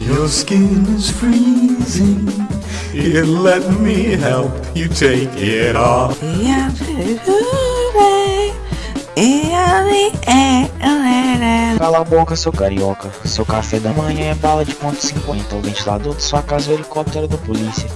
Your skin is free. Here, let me help you take it off. Cala a boca, seu carioca. Seu café da manhã é bala de ponto .50. O ventilador de sua casa é o helicóptero da polícia.